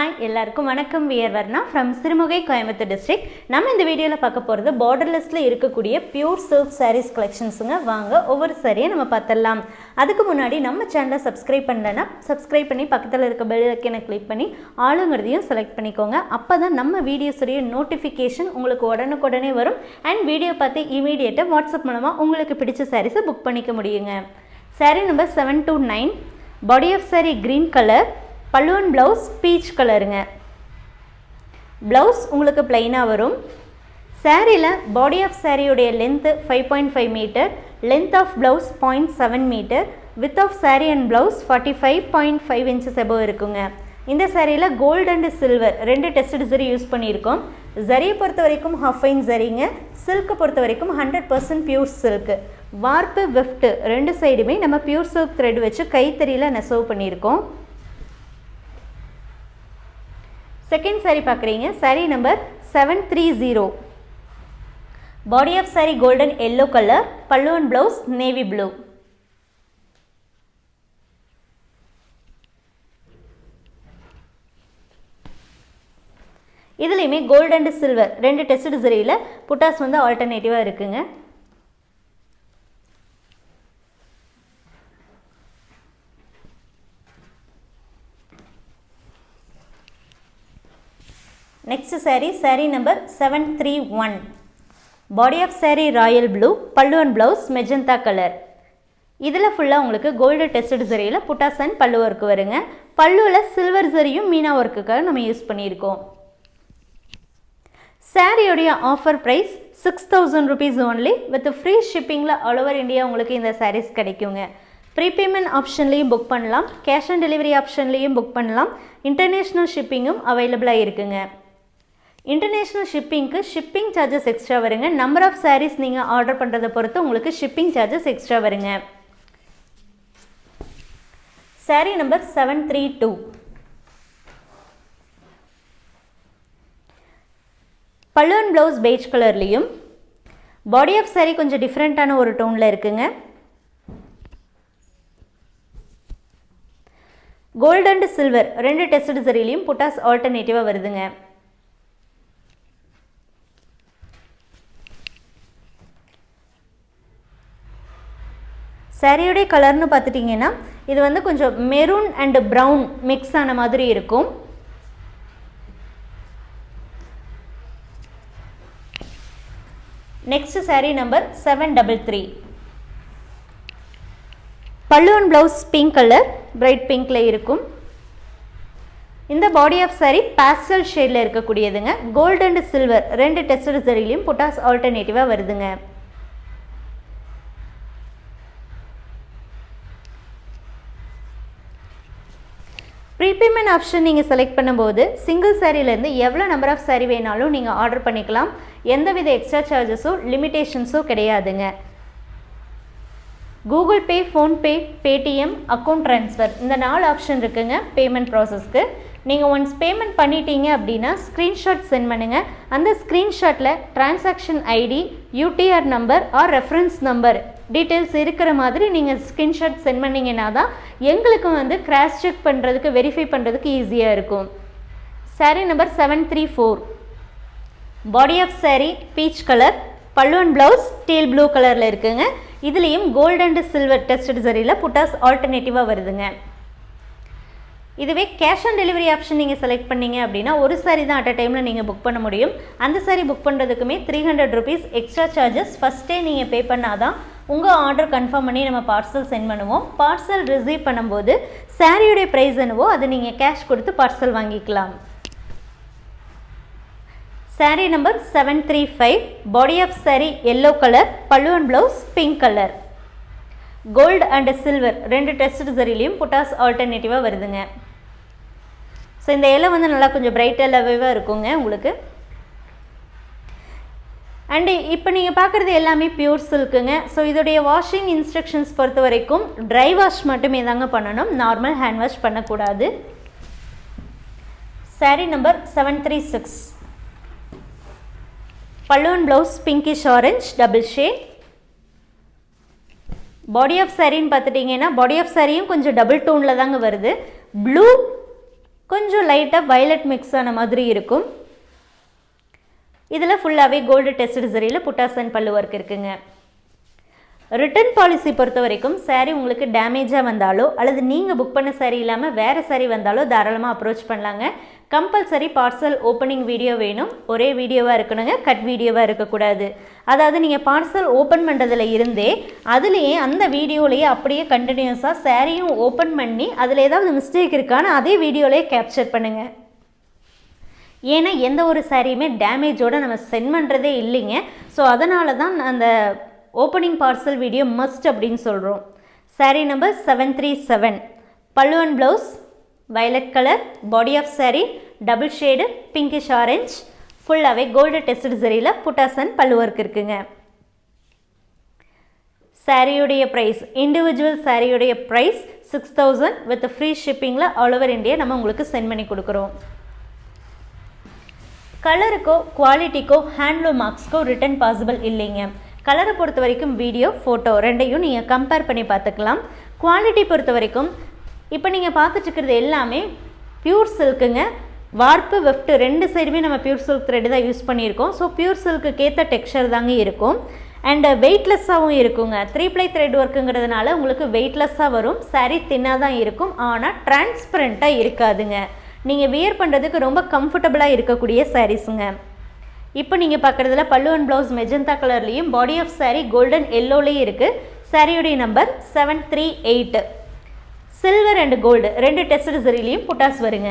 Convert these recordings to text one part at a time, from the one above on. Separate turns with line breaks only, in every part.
Hi எல்லாருக்கும் வணக்கம். We're Varna from Sirumugai Coimbatore district நம்ம இந்த வீடியோவில் பார்க்க போகிறது பார்டர்லெஸில் இருக்கக்கூடிய பியூர் சில்க் சாரீஸ் கலெக்ஷன்ஸுங்க வாங்க ஒவ்வொரு சாரியை நம்ம பார்த்துடலாம். அதுக்கு முன்னாடி நம்ம சேனலை சப்ஸ்கிரைப் பண்ணலன்னா சப்ஸ்கிரைப் பண்ணி பக்கத்தில் இருக்க பெல் ஐக்கனை கிளிக் பண்ணி ஆளுங்கிறதையும் செலக்ட் பண்ணிக்கோங்க. அப்போ தான் நம்ம வீடியோஸுடைய நோட்டிஃபிகேஷன் உங்களுக்கு உடனுக்குடனே வரும். அண்ட் வீடியோ பார்த்து இமீடியட்டாக வாட்ஸ்அப் மூலமாக உங்களுக்கு பிடிச்ச சாரீஸை புக் பண்ணிக்க முடியுங்க. Sari number seven two nine body of sari green colour பல்லுவன் ப்ளவுஸ் பீச் கலருங்க ப்ளவுஸ் உங்களுக்கு ப்ளைனாக வரும். சாரியில் பாடி ஆஃப் சாரியுடைய length five point five metre length of blouse point seven metre with of sari and blouse forty five point five inches above இருக்குங்க. இந்த சாரியில் கோல்டு அண்ட் சில்வர் ரெண்டு டெஸ்ட் ஜரி யூஸ் பண்ணியிருக்கோம். ஜரியை பொறுத்த வரைக்கும் ஹஃபைன் ஜரிங்க சில்க்கை பொறுத்த வரைக்கும் hundred percent pure silk warp weft ரெண்டு சைடுமே நம்ம பியூர் சில்க் த்ரெட் வச்சு கைத்தறியில் நெசவு பண்ணியிருக்கோம். செகண்ட் சாரி பார்க்குறீங்க. Sari number seven three zero body of sari golden yellow colour pallu and blouse navy blue இதுலேயுமே கோல்டு அண்ட் சில்வர் ரெண்டு டெஸ்ட் சரியில் புட்டாஸ் வந்து ஆல்டர்னேட்டிவாக இருக்குங்க. Next sari sari number seven three one body of sari royal blue pallu and blouse magenta colour இதில் ஃபுல்லாக உங்களுக்கு gold tested சரியில் புட்டாஸ் அண்ட் பல்லு ஒர்க்கு வருங்க. பல்லுவில் சில்வர் சரியும் மீனா ஒர்க்குக்காக நம்ம யூஸ் பண்ணியிருக்கோம். சாரியோடைய offer price six thousand rupees only with free ஷிப்பிங்கில் all over India உங்களுக்கு இந்த சாரீஸ் கிடைக்குங்க. ப்ரீபேமெண்ட் ஆப்ஷன்லேயும் புக் பண்ணலாம். கேஷ் ஆன் டெலிவரி ஆப்ஷன்லேயும் புக் பண்ணலாம். இன்டர்நேஷ்னல் ஷிப்பிங்கும் அவைலபிளாக இருக்குங்க. இன்டர்நேஷ்னல் ஷிப்பிங்க்கு ஷிப்பிங் சார்ஜஸ் எக்ஸ்ட்ரா வருங்க. நம்பர் ஆஃப் சாரீஸ் நீங்கள் ஆர்டர் பண்ணுறதை பொறுத்து உங்களுக்கு ஷிப்பிங் சார்ஜஸ் எக்ஸ்ட்ரா வருங்க. Sari number seven three two pallu and blouse beige கலர்லேயும் பாடி ஆஃப் சாரீ கொஞ்சம் டிஃப்ரெண்ட்டான ஒரு டோனில் இருக்குங்க. கோல்டு அண்ட் சில்வர் ரெண்டு டெஸ்ட் சரிலையும் புட்டாஸ் ஆல்டர்னேட்டிவாக வருதுங்க. சாரியுடைய கலர்னு பார்த்துட்டிங்கன்னா இது வந்து கொஞ்சம் மெரூன் அண்டு ப்ரௌன் மிக்ஸ் ஆன மாதிரி இருக்கும். Next sari number seven double three pallu and blouse pink colour bright பிங்க்கில் இருக்கும். இந்த பாடி ஆஃப் சாரி பேஸ்டல் ஷேடில் இருக்கக்கூடியதுங்க. கோல்டு அண்ட் சில்வர் ரெண்டு டெஸ்ட் சரிலையும் புட்டாஸ் ஆல்டர்னேட்டிவாக வருதுங்க. ப்ரீபேமெண்ட் ஆப்ஷன் நீங்கள் செலக்ட் பண்ணும்போது சிங்கிள் சாரிலேருந்து எவ்வளோ நம்பர் ஆஃப் சாரி வேணாலும் நீங்கள் ஆர்டர் பண்ணிக்கலாம். எந்தவித எக்ஸ்ட்ரா சார்ஜஸோ லிமிட்டேஷன்ஸோ கிடையாதுங்க. Google Pay PhonePe Paytm account transfer இந்த நாலு ஆப்ஷன் இருக்குங்க பேமெண்ட் ப்ராசஸ்க்கு நீங்கள் ஒன்ஸ் பேமெண்ட் பண்ணிட்டீங்க அப்படின்னா ஸ்க்ரீன்ஷாட் சென்ட் பண்ணுங்கள் அந்த ஸ்க்ரீன்ஷாட்டில் transaction ID UTR number or reference number details இருக்கிற மாதிரி நீங்கள் ஸ்க்ரீன்ஷாட் சென்ட் பண்ணிங்கன்னா தான் எங்களுக்கு வந்து கிராஸ் செக் பண்ணுறதுக்கு வெரிஃபை பண்ணுறதுக்கு ஈஸியாக இருக்கும். Sari number seven three four body of sari peach colour பல்லுவன் ப்ளவுஸ் டீல் ப்ளூ கலரில் இருக்குங்க. இதுலேயும் கோல்டு அண்ட் சில்வர் டெஸ்டட் சரியில் புட்டாஸ் ஆல்டர்னேட்டிவாக வருதுங்க. இதுவே கேஷ் ஆன் டெலிவரி ஆப்ஷன் நீங்கள் செலக்ட் பண்ணீங்க அப்படின்னா ஒரு சாரி தான் அட் அ டைமில் நீங்கள் புக் பண்ண முடியும். அந்த sari book பண்ணுறதுக்குமே three hundred rupees extra charges ஃபஸ்ட்டே நீங்கள் பே பண்ணாதான் உங்கள் ஆர்டர் கன்ஃபார்ம் பண்ணி நம்ம பார்சல் சென்ட் பண்ணுவோம். பார்சல் ரிசீவ் பண்ணும்போது சாரியுடைய ப்ரைஸ் என்னவோ அதை நீங்கள் கேஷ் கொடுத்து பார்சல் வாங்கிக்கலாம். Sari number seven three five body of sari yellow colour pallu and blouse pink colour gold and silver ரெண்டு டெஸ்ட் சரிலையும் புட்டாஸ் ஆல்டர்னேட்டிவாக வருதுங்க. ஸோ இந்த இலை வந்து நல்லா கொஞ்சம் பிரைட் எல்லவேவாக இருக்குங்க உங்களுக்கு. அண்டு இப்போ நீங்கள் பார்க்குறது எல்லாமே பியூர் சில்க்குங்க ஸோ இதோடைய வாஷிங் இன்ஸ்ட்ரக்ஷன்ஸ் பொறுத்த வரைக்கும் ட்ரை வாஷ் மட்டுமே தாங்க பண்ணணும். நார்மல் ஹேண்ட் வாஷ் பண்ணக்கூடாது. Sari number seven three six pallu and blouse pinkish orange double shade body of சாரின்னு பார்த்துட்டிங்கன்னா பாடி ஆஃப் சாரியும் கொஞ்சம் டபுள் டோனில் தாங்க வருது. ப்ளூ கொஞ்சம் லைட்டாக வயலட் மிக்ஸ் ஆன மாதிரி இருக்கும். இதில் ஃபுல்லாகவே கோல்டு டெஸ்ட் சரியில் புட்டாசன் பல்லு ஒர்க் இருக்குங்க. ரிட்டர்ன் பாலிசி பொறுத்த வரைக்கும் சாரீ உங்களுக்கு டேமேஜாக வந்தாலோ அல்லது நீங்கள் புக் பண்ண சாரீ இல்லாமல் வேறு சாரீ வந்தாலோ தாராளமாக அப்ரோச் பண்ணலாங்க. கம்பல்சரி பார்சல் ஓப்பனிங் வீடியோ வேணும். ஒரே வீடியோவாக இருக்கணுங்க கட் வீடியோவாக இருக்கக்கூடாது. அதாவது நீங்கள் பார்சல் ஓப்பன் பண்ணுறதுல இருந்தே அதுலேயே அந்த வீடியோலேயே அப்படியே கண்டினியூஸாக சாரியும் ஓப்பன் பண்ணி அதில் ஏதாவது மிஸ்டேக் இருக்கான்னு அதே வீடியோலேயே கேப்சர் பண்ணுங்கள் ஏன்னா எந்த ஒரு சாரியுமே டேமேஜோடு நம்ம சென்ட் பண்ணுறதே இல்லைங்க. ஸோ அதனால தான் அந்த ஓப்பனிங் பார்சல் வீடியோ மஸ்ட் அப்படின்னு சொல்கிறோம் sari number seven three seven pallu and blouse violet colour body of sari double shade pinkish orange ஃபுல்லாகவே கோல்டு டெஸ்ட் சரியில் புட்டாசன் பல்லு ஒர்க் இருக்குங்க. சாரியுடைய ப்ரைஸ் இண்டிவிஜுவல் சாரியுடைய price six thousand with free ஷிப்பிங்கில் all over India நம்ம உங்களுக்கு send பண்ணி கொடுக்குறோம். கலருக்கோ குவாலிட்டிக்கோ ஹேண்ட்லூம் மார்க்ஸ்க்கோ ரிட்டன் பாசிபிள் இல்லைங்க. கலரை பொறுத்த வரைக்கும் வீடியோ ஃபோட்டோ ரெண்டையும் நீங்கள் கம்பேர் பண்ணி பார்த்துக்கலாம். குவாலிட்டி பொறுத்த வரைக்கும் இப்போ நீங்கள் பார்த்துட்ருக்கிறது எல்லாமே பியூர் சில்க்குங்க வார்ப்பு வெஃப்ட் ரெண்டு சைடுமே நம்ம பியூர் சில்க் த்ரெட் தான் யூஸ் பண்ணியிருக்கோம். ஸோ பியூர் சில்க்கு ஏற்ற டெக்ஸ்சர் தாங்க இருக்கும். அண்ட் வெயிட்லெஸ்ஸாகவும் இருக்குங்க. த்ரீ ப்ளை த்ரெட் ஒர்க்குங்கிறதுனால உங்களுக்கு வெயிட்லெஸ்ஸாக வரும். சாரீ தின்னாக தான் இருக்கும். ஆனால் டிரான்ஸ்பரண்ட்டாக இருக்காதுங்க. நீங்கள் வியர் பண்ணுறதுக்கு ரொம்ப கம்ஃபர்டபுளாக இருக்கக்கூடிய சாரீஸுங்க இப்போ நீங்கள் பார்க்குறதுல பல்லுவன் ப்ளவுஸ் மெஜந்தா கலர்லேயும் பாடி ஆஃப் சாரீ கோல்டன் எல்லோலேயும் இருக்குது சாரியுடைய number seven three eight silver and gold ரெண்டு டெஸ்ட் சரிலையும் புட்டாஸ் வருங்க.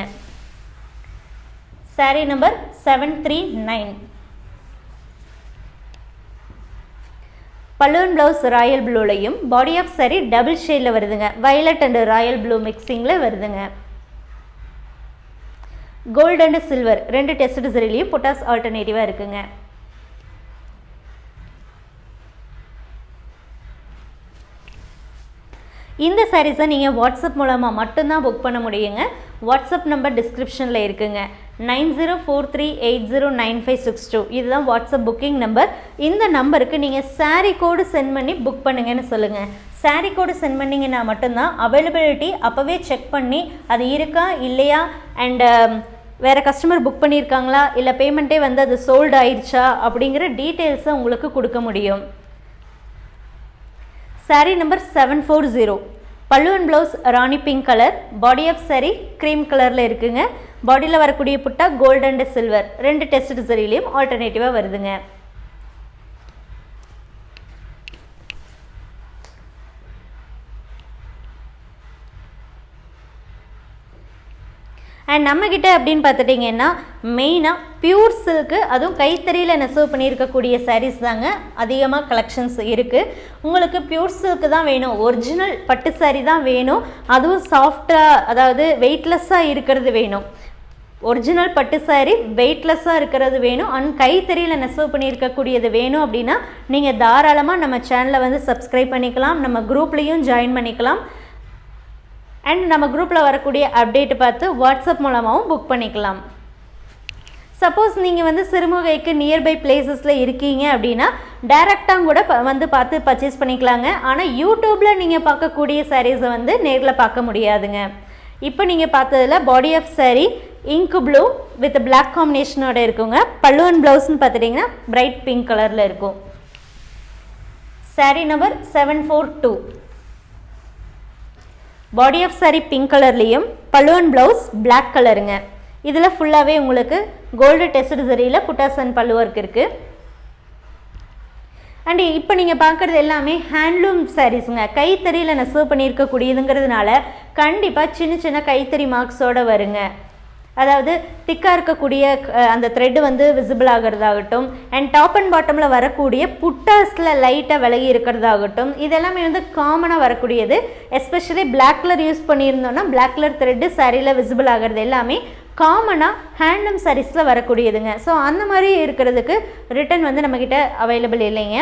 Sari number seven three nine pallu and blouse royal ப்ளூலையும் body of sari double ஷேடில் வருதுங்க. வயலட் அண்ட் ராயல் ப்ளூ மிக்சிங்கில் வருதுங்க. கோல்டு அண்ட் சில்வர் ரெண்டு டெஸ்ட் டிசரிலையும் பொட்டாஸ் ஆல்டர்னேட்டிவாக இருக்குங்க. இந்த சாரீஸை நீங்கள் வாட்ஸ்அப் மூலமாக மட்டும்தான் புக் பண்ண முடியுங்க. வாட்ஸ்அப் நம்பர் டிஸ்கிரிப்ஷனில் இருக்குங்க. Nine zero four three eight zero nine five six two. இதுதான் வாட்ஸ்அப் புக்கிங் நம்பர் இந்த நம்பருக்கு நீங்கள் சாரீ கோடு சென்ட் பண்ணி புக் பண்ணுங்கன்னு சொல்லுங்கள் சாரீ கோடு சென்ட் பண்ணிங்கன்னா மட்டும்தான் அவைலபிலிட்டி அப்போவே செக் பண்ணி அது இருக்கா இல்லையா? அண்டு um, வேறு கஸ்டமர் புக் பண்ணியிருக்காங்களா இல்லை பேமெண்ட்டே வந்து அது சோல்டு ஆயிடுச்சா? அப்படிங்கிற டீட்டெயில்ஸை உங்களுக்கு கொடுக்க முடியும். Saree number seven four zero பல்லுவன் blouse rani pink colour body of saree cream கலரில் இருக்குங்க. பாடியில் வரக்கூடிய புட்டா கோல்டு அண்டு சில்வர் ரெண்டு டெஸ்ட் சரிலையும் ஆல்டர்னேட்டிவாக வருதுங்க. அண்ட் நம்மக்கிட்ட அப்படின்னு பார்த்துட்டிங்கன்னா மெயினாக பியூர் சில்க்கு அதுவும் கைத்தறியில் நெசவு பண்ணியிருக்கக்கூடிய சாரீஸ் தாங்க அதிகமாக கலெக்ஷன்ஸ் இருக்குது உங்களுக்கு பியூர் சில்க்கு தான் வேணும் ஒரிஜினல் பட்டு சாரீ தான் வேணும் அதுவும் சாஃப்டாக அதாவது வெயிட்லெஸ்ஸாக இருக்கிறது வேணும். ஒரிஜினல் பட்டு சாரீ வெயிட்லெஸ்ஸாக இருக்கிறது வேணும் அண்ட் கைத்தறியில் நெசவு பண்ணியிருக்கக்கூடியது வேணும் அப்படின்னா நீங்கள் தாராளமாக நம்ம சேனலை வந்து சப்ஸ்கிரைப் பண்ணிக்கலாம் நம்ம குரூப்லேயும் ஜாயின் பண்ணிக்கலாம். அண்ட் நம்ம குரூப்பில் வரக்கூடிய அப்டேட் பார்த்து வாட்ஸ்அப் மூலமாகவும் புக் பண்ணிக்கலாம். சப்போஸ் நீங்கள் வந்து சிறுமுகைக்கு நியர்பை பிளேசஸில் இருக்கீங்க அப்படின்னா டைரெக்டாக கூட வந்து பார்த்து பர்ச்சேஸ் பண்ணிக்கலாங்க. ஆனால் யூடியூப்பில் நீங்கள் பார்க்கக்கூடிய சாரீஸை வந்து நேரில் பார்க்க முடியாதுங்க. இப்போ நீங்கள் பார்த்ததுல body of saree ink blue with black காம்பினேஷனோட இருக்குங்க. பல்லுவன் ப்ளவுஸ்னு பார்த்துட்டிங்கன்னா பிரைட் பிங்க் கலரில் இருக்கும். Saree number seven four two body of saree pink கலர்லேயும் பல்லுவன் ப்ளவுஸ் பிளாக் கலருங்க இதில் ஃபுல்லாகவே உங்களுக்கு கோல்டு டெஸ்ட் சரியில் புட்டாசன் பல்லு ஒர்க் இருக்குது அண்ட் இப்போ நீங்கள் பார்க்குறது எல்லாமே ஹேண்ட்லூம் சாரீஸுங்க கைத்தறியில் நெசவு பண்ணியிருக்கக்கூடியதுங்கிறதுனால கண்டிப்பாக சின்ன சின்ன கைத்தறி மார்க்ஸோட வருங்க. அதாவது திக்காக இருக்கக்கூடிய அந்த த்ரெட்டு வந்து விசிபிள் ஆகிறதாகட்டும் அண்ட் டாப் அண்ட் பாட்டமில் வரக்கூடிய புட்டாஸில் லைட்டாக விலகி இருக்கிறதாகட்டும் இதெல்லாமே வந்து காமனாக வரக்கூடியது. எஸ்பெஷலி பிளாக் கலர் யூஸ் பண்ணியிருந்தோம்னா பிளாக் கலர் த்ரெட்டு சரியில் விசிபிள் ஆகிறது எல்லாமே காமனாக ஹேண்ட்லூம் சாரீஸில் வரக்கூடியதுங்க. ஸோ அந்த மாதிரி இருக்கிறதுக்கு ரிட்டன் வந்து நம்மக்கிட்ட அவைலபிள் இல்லைங்க.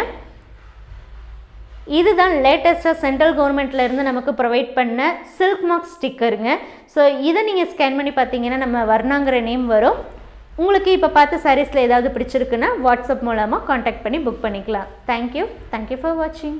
இதுதான் லேட்டஸ்ட்டாக சென்ட்ரல் கவர்மெண்ட்ல இருந்து நமக்கு ப்ரொவைட் பண்ண சில்க் மார்க் ஸ்டிக்கருங்க ஸோ இதை நீங்கள் ஸ்கேன் பண்ணி பார்த்தீங்கன்னா நம்ம வர்ணாங்கிற நேம் வரும். உங்களுக்கு இப்போ பார்த்த சாரீஸில் ஏதாவது பிடிச்சிருக்குன்னா வாட்ஸ்அப் மூலமாக காண்டாக்ட் பண்ணி புக் பண்ணிக்கலாம். தேங்க்யூ தேங்க்யூ ஃபார் வாட்சிங்